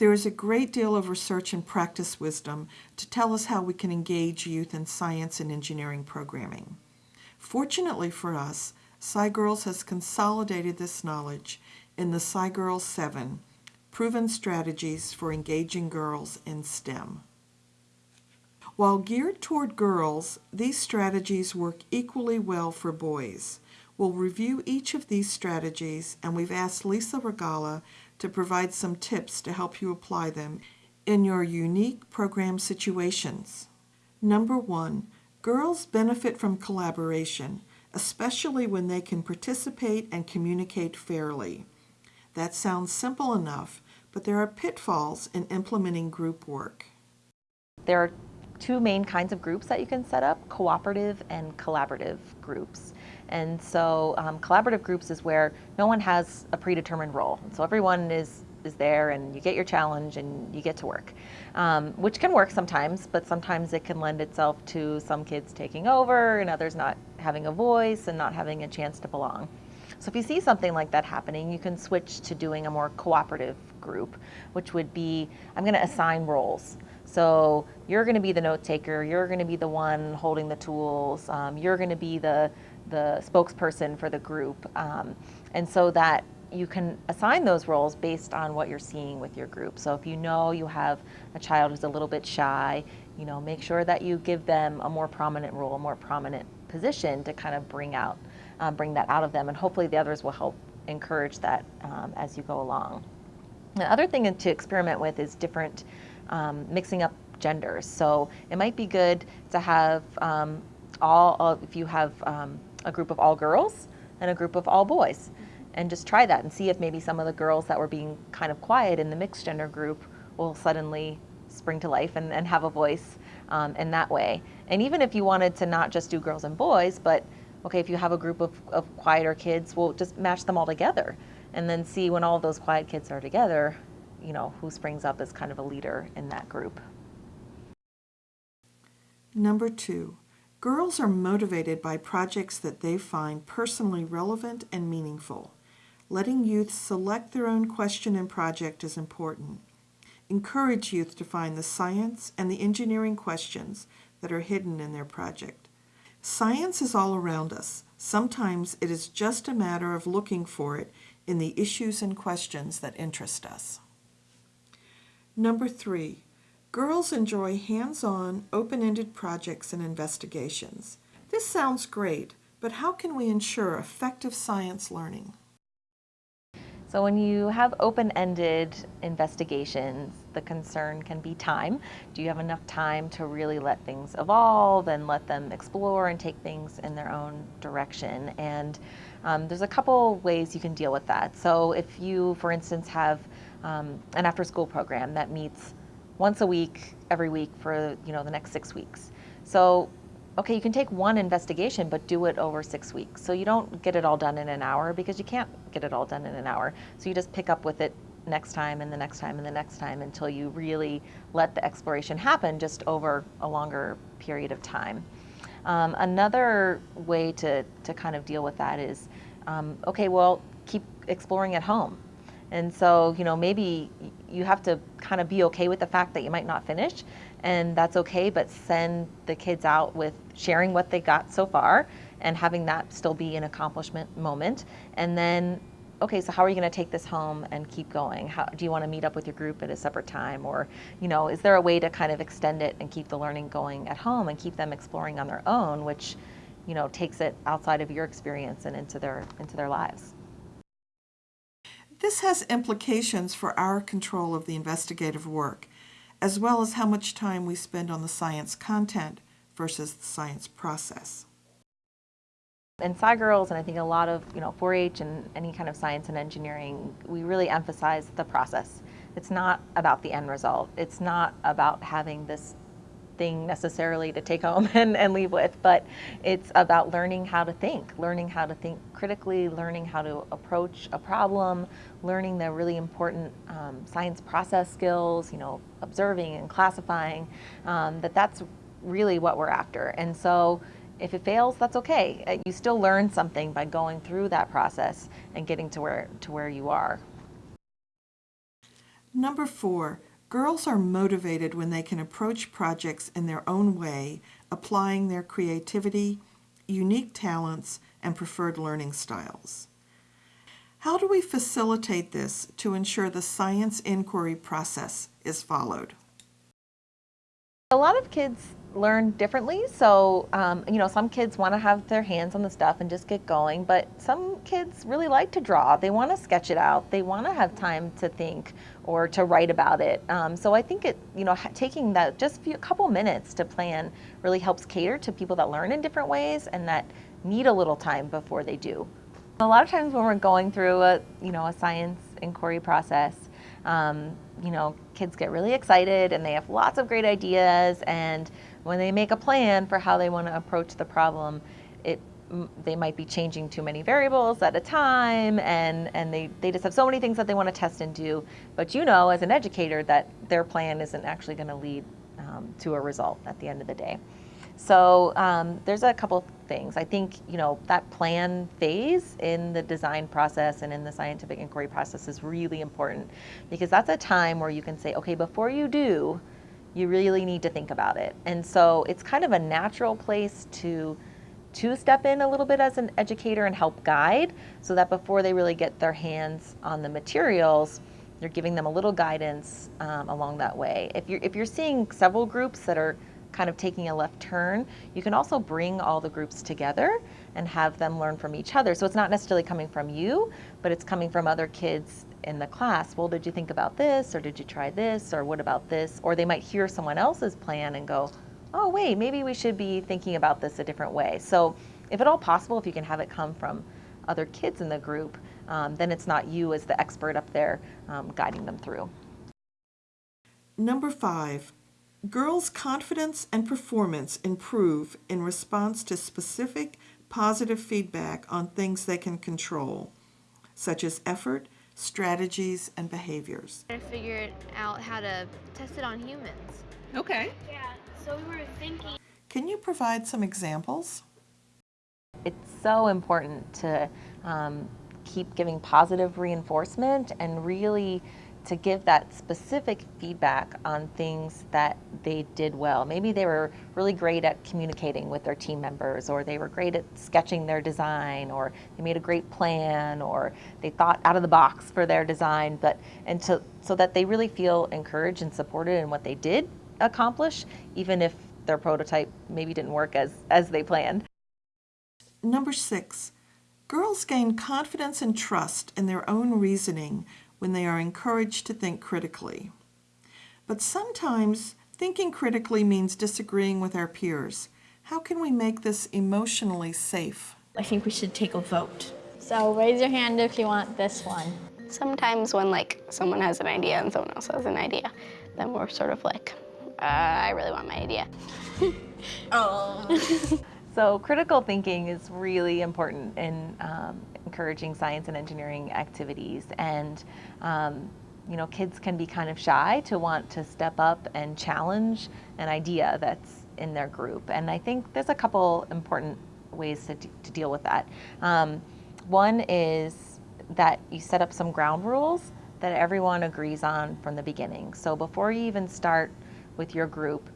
There is a great deal of research and practice wisdom to tell us how we can engage youth in science and engineering programming. Fortunately for us, SciGirls has consolidated this knowledge in the SciGirls 7, Proven Strategies for Engaging Girls in STEM. While geared toward girls, these strategies work equally well for boys. We'll review each of these strategies and we've asked Lisa Regalla to provide some tips to help you apply them in your unique program situations. Number one, girls benefit from collaboration, especially when they can participate and communicate fairly. That sounds simple enough, but there are pitfalls in implementing group work. There are two main kinds of groups that you can set up, cooperative and collaborative groups. And so um, collaborative groups is where no one has a predetermined role. So everyone is, is there and you get your challenge and you get to work, um, which can work sometimes, but sometimes it can lend itself to some kids taking over and others not having a voice and not having a chance to belong. So if you see something like that happening, you can switch to doing a more cooperative group, which would be, I'm gonna assign roles. So you're going to be the note taker. You're going to be the one holding the tools. Um, you're going to be the the spokesperson for the group, um, and so that you can assign those roles based on what you're seeing with your group. So if you know you have a child who's a little bit shy, you know, make sure that you give them a more prominent role, a more prominent position to kind of bring out, um, bring that out of them, and hopefully the others will help encourage that um, as you go along. The other thing to experiment with is different um, mixing up genders. So it might be good to have um, all, if you have um, a group of all girls and a group of all boys, and just try that and see if maybe some of the girls that were being kind of quiet in the mixed gender group will suddenly spring to life and, and have a voice um, in that way. And even if you wanted to not just do girls and boys, but okay, if you have a group of, of quieter kids, we'll just match them all together and then see when all those quiet kids are together, you know, who springs up as kind of a leader in that group. Number two, girls are motivated by projects that they find personally relevant and meaningful. Letting youth select their own question and project is important. Encourage youth to find the science and the engineering questions that are hidden in their project. Science is all around us. Sometimes it is just a matter of looking for it in the issues and questions that interest us. Number three, girls enjoy hands-on, open-ended projects and investigations. This sounds great, but how can we ensure effective science learning? So when you have open-ended investigations, the concern can be time. Do you have enough time to really let things evolve and let them explore and take things in their own direction? And um, there's a couple ways you can deal with that. So if you, for instance, have um, an after school program that meets once a week, every week for you know the next six weeks. So, okay, you can take one investigation, but do it over six weeks. So you don't get it all done in an hour because you can't get it all done in an hour. So you just pick up with it next time and the next time and the next time until you really let the exploration happen just over a longer period of time. Um, another way to, to kind of deal with that is, um, okay, well, keep exploring at home. And so, you know, maybe you have to kind of be okay with the fact that you might not finish, and that's okay, but send the kids out with sharing what they got so far and having that still be an accomplishment moment. And then, okay, so how are you going to take this home and keep going? How, do you want to meet up with your group at a separate time? Or, you know, is there a way to kind of extend it and keep the learning going at home and keep them exploring on their own, which, you know, takes it outside of your experience and into their, into their lives? This has implications for our control of the investigative work, as well as how much time we spend on the science content versus the science process. In SciGirls, and I think a lot of you know 4-H and any kind of science and engineering, we really emphasize the process. It's not about the end result. It's not about having this thing necessarily to take home and, and leave with, but it's about learning how to think, learning how to think critically, learning how to approach a problem, learning the really important um, science process skills, you know, observing and classifying, um, that that's really what we're after. And so if it fails, that's okay. Uh, you still learn something by going through that process and getting to where, to where you are. Number four, girls are motivated when they can approach projects in their own way, applying their creativity, unique talents, and preferred learning styles. How do we facilitate this to ensure the science inquiry process is followed? A lot of kids learn differently. So, um, you know, some kids want to have their hands on the stuff and just get going, but some kids really like to draw. They want to sketch it out. They want to have time to think or to write about it. Um, so I think it, you know, taking that just a couple minutes to plan really helps cater to people that learn in different ways and that need a little time before they do. A lot of times when we're going through a, you know, a science inquiry process, um, you know, kids get really excited and they have lots of great ideas. And when they make a plan for how they want to approach the problem, it they might be changing too many variables at a time and, and they, they just have so many things that they want to test and do. But you know, as an educator, that their plan isn't actually going to lead um, to a result at the end of the day. So um, there's a couple things. I think you know that plan phase in the design process and in the scientific inquiry process is really important because that's a time where you can say, okay, before you do, you really need to think about it. And so it's kind of a natural place to to step in a little bit as an educator and help guide so that before they really get their hands on the materials, you're giving them a little guidance um, along that way. If you're if you're seeing several groups that are kind of taking a left turn, you can also bring all the groups together and have them learn from each other. So it's not necessarily coming from you, but it's coming from other kids in the class. Well, did you think about this? Or did you try this? Or what about this? Or they might hear someone else's plan and go, oh, wait, maybe we should be thinking about this a different way. So if at all possible, if you can have it come from other kids in the group, um, then it's not you as the expert up there um, guiding them through. Number five, Girls' confidence and performance improve in response to specific positive feedback on things they can control, such as effort, strategies, and behaviors. I figured out how to test it on humans. Okay. Yeah, so we were thinking. Can you provide some examples? It's so important to um, keep giving positive reinforcement and really to give that specific feedback on things that they did well. Maybe they were really great at communicating with their team members, or they were great at sketching their design, or they made a great plan, or they thought out of the box for their design, but and to, so that they really feel encouraged and supported in what they did accomplish, even if their prototype maybe didn't work as, as they planned. Number six, girls gain confidence and trust in their own reasoning when they are encouraged to think critically. But sometimes thinking critically means disagreeing with our peers. How can we make this emotionally safe? I think we should take a vote. So raise your hand if you want this one. Sometimes when like someone has an idea and someone else has an idea, then we're sort of like, uh, I really want my idea. Oh. so critical thinking is really important in um, encouraging science and engineering activities. And um, you know, kids can be kind of shy to want to step up and challenge an idea that's in their group. And I think there's a couple important ways to, to deal with that. Um, one is that you set up some ground rules that everyone agrees on from the beginning. So before you even start with your group,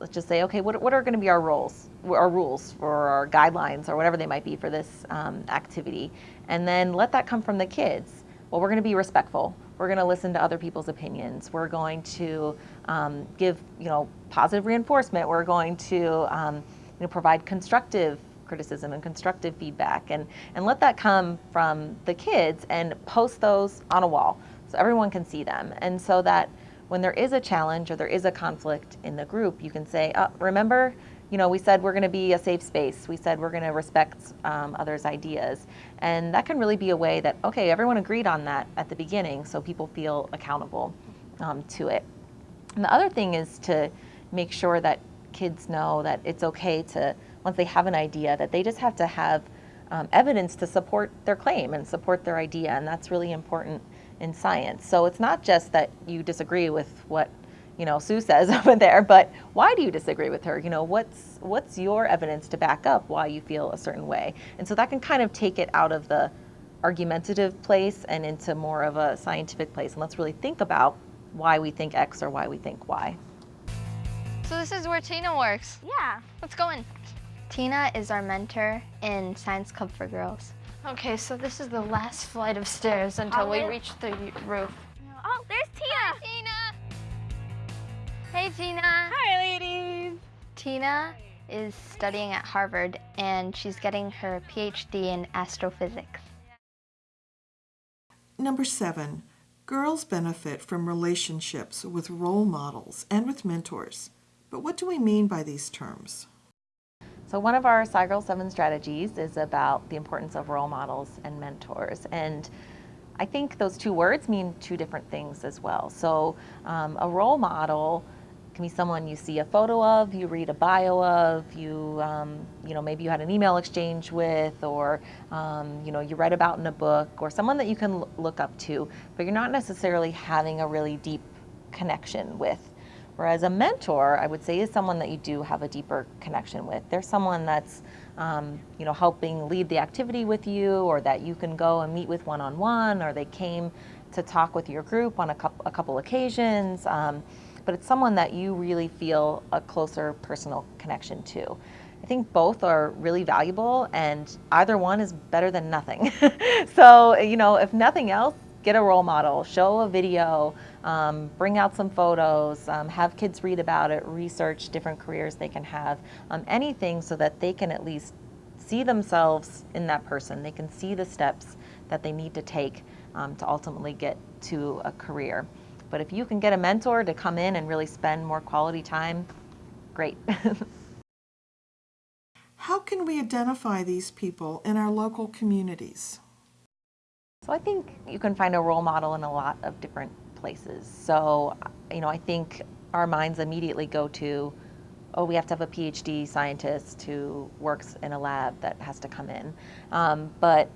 let's just say, okay, what, what are going to be our roles, our rules or our guidelines or whatever they might be for this um, activity? And then let that come from the kids. Well, we're going to be respectful. We're going to listen to other people's opinions. We're going to um, give, you know, positive reinforcement. We're going to, um, you know, provide constructive criticism and constructive feedback and, and let that come from the kids and post those on a wall so everyone can see them. And so that when there is a challenge or there is a conflict in the group, you can say, oh, remember, you know, we said we're going to be a safe space. We said we're going to respect um, others' ideas. And that can really be a way that, okay, everyone agreed on that at the beginning, so people feel accountable um, to it. And the other thing is to make sure that kids know that it's okay to, once they have an idea, that they just have to have um, evidence to support their claim and support their idea. And that's really important in science. So it's not just that you disagree with what you know Sue says over there, but why do you disagree with her? You know, what's what's your evidence to back up why you feel a certain way? And so that can kind of take it out of the argumentative place and into more of a scientific place. And let's really think about why we think X or why we think Y. So this is where Tina works. Yeah. Let's go in. Tina is our mentor in Science Club for Girls. Okay, so this is the last flight of stairs until oh, we Hallway? reach the roof. Oh, there's Tina! Tina! Hey, Tina. Hi, ladies! Tina is studying at Harvard and she's getting her PhD in astrophysics. Number seven, girls benefit from relationships with role models and with mentors. But what do we mean by these terms? So one of our Girl 7 strategies is about the importance of role models and mentors. And I think those two words mean two different things as well. So um, a role model can be someone you see a photo of, you read a bio of, you, um, you know, maybe you had an email exchange with, or, um, you know, you read about in a book, or someone that you can look up to, but you're not necessarily having a really deep connection with. Whereas a mentor, I would say, is someone that you do have a deeper connection with. They're someone that's, um, you know, helping lead the activity with you, or that you can go and meet with one-on-one, or they came to talk with your group on a couple, a couple occasions. Um, but it's someone that you really feel a closer personal connection to. I think both are really valuable, and either one is better than nothing. so, you know, if nothing else, get a role model, show a video, um, bring out some photos, um, have kids read about it, research different careers they can have, um, anything so that they can at least see themselves in that person. They can see the steps that they need to take um, to ultimately get to a career. But if you can get a mentor to come in and really spend more quality time, great. How can we identify these people in our local communities? So I think you can find a role model in a lot of different places. So, you know, I think our minds immediately go to, oh, we have to have a PhD scientist who works in a lab that has to come in. Um, but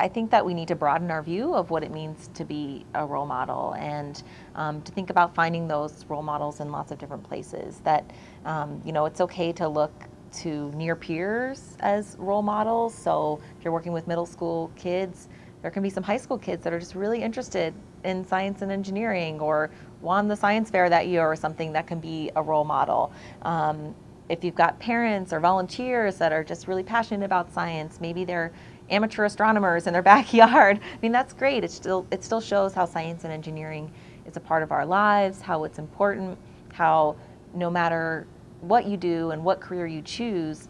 I think that we need to broaden our view of what it means to be a role model and um, to think about finding those role models in lots of different places. That, um, you know, it's okay to look to near peers as role models. So if you're working with middle school kids, there can be some high school kids that are just really interested in science and engineering or won the science fair that year or something that can be a role model. Um, if you've got parents or volunteers that are just really passionate about science, maybe they're amateur astronomers in their backyard. I mean, that's great. It still, it still shows how science and engineering is a part of our lives, how it's important, how no matter what you do and what career you choose,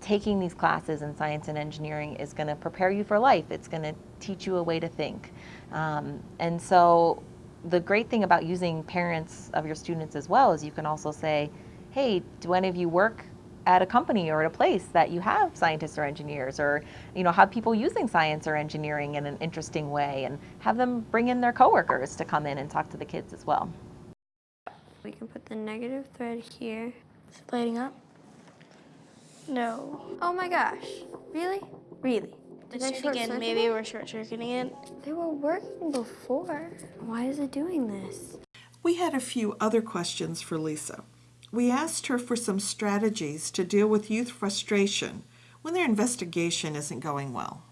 taking these classes in science and engineering is going to prepare you for life. It's going to teach you a way to think. Um, and so the great thing about using parents of your students as well is you can also say, hey, do any of you work at a company or at a place that you have scientists or engineers or you know have people using science or engineering in an interesting way and have them bring in their coworkers to come in and talk to the kids as well. We can put the negative thread here. Is it lighting up? No. Oh my gosh. Really? Really? Did I short again, maybe we're short circuiting it. They were working before. Why is it doing this? We had a few other questions for Lisa. We asked her for some strategies to deal with youth frustration when their investigation isn't going well.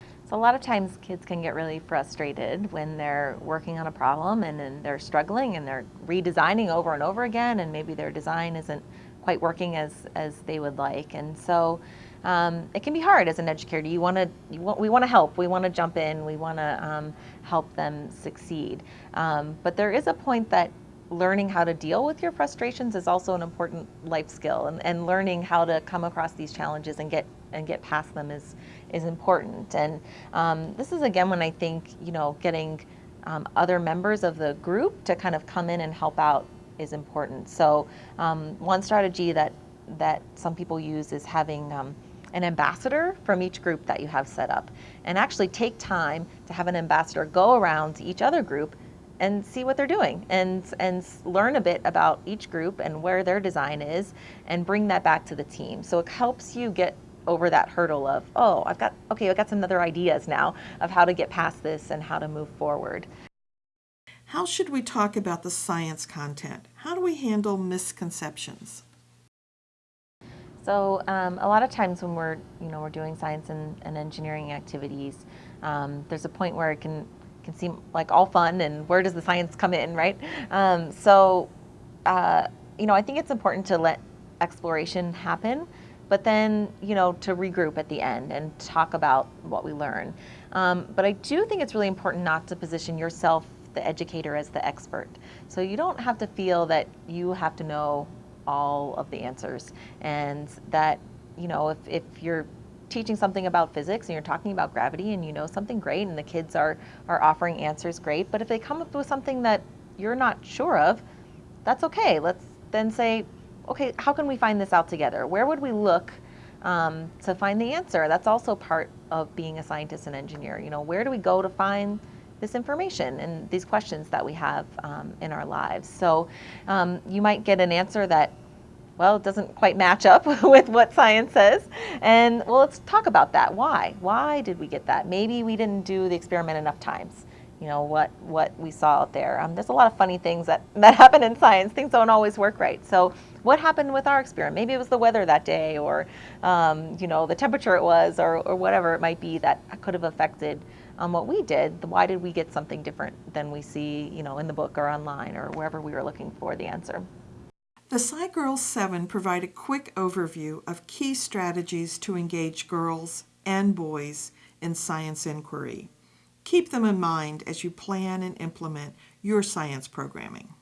So a lot of times kids can get really frustrated when they're working on a problem and then they're struggling and they're redesigning over and over again and maybe their design isn't quite working as, as they would like. And so um, it can be hard as an educator. You want to, we want to help, we want to jump in, we want to um, help them succeed. Um, but there is a point that learning how to deal with your frustrations is also an important life skill and, and learning how to come across these challenges and get and get past them is is important and um, this is again when I think you know getting um, other members of the group to kind of come in and help out is important so um, one strategy that that some people use is having um, an ambassador from each group that you have set up and actually take time to have an ambassador go around to each other group and see what they're doing and and learn a bit about each group and where their design is and bring that back to the team. So it helps you get over that hurdle of, oh, I've got okay, I've got some other ideas now of how to get past this and how to move forward. How should we talk about the science content? How do we handle misconceptions? So um, a lot of times when we're, you know, we're doing science and, and engineering activities, um, there's a point where it can can seem like all fun and where does the science come in, right? Um, so, uh, you know, I think it's important to let exploration happen, but then, you know, to regroup at the end and talk about what we learn. Um, but I do think it's really important not to position yourself, the educator, as the expert. So you don't have to feel that you have to know all of the answers and that, you know, if, if you're teaching something about physics and you're talking about gravity and you know something great and the kids are, are offering answers, great. But if they come up with something that you're not sure of, that's okay. Let's then say, okay, how can we find this out together? Where would we look um, to find the answer? That's also part of being a scientist and engineer. You know, where do we go to find this information and these questions that we have um, in our lives? So um, you might get an answer that well, it doesn't quite match up with what science says. And well, let's talk about that. Why? Why did we get that? Maybe we didn't do the experiment enough times. You know what what we saw out there. Um, there's a lot of funny things that that happen in science. Things don't always work right. So what happened with our experiment? Maybe it was the weather that day, or um, you know the temperature it was, or or whatever it might be that could have affected um, what we did. Why did we get something different than we see you know in the book or online or wherever we were looking for the answer? The SciGirls 7 provide a quick overview of key strategies to engage girls and boys in science inquiry. Keep them in mind as you plan and implement your science programming.